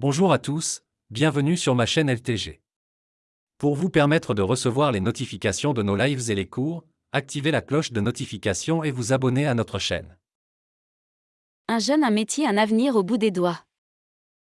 Bonjour à tous, bienvenue sur ma chaîne LTG. Pour vous permettre de recevoir les notifications de nos lives et les cours, activez la cloche de notification et vous abonnez à notre chaîne. Un jeune, un métier, un avenir au bout des doigts.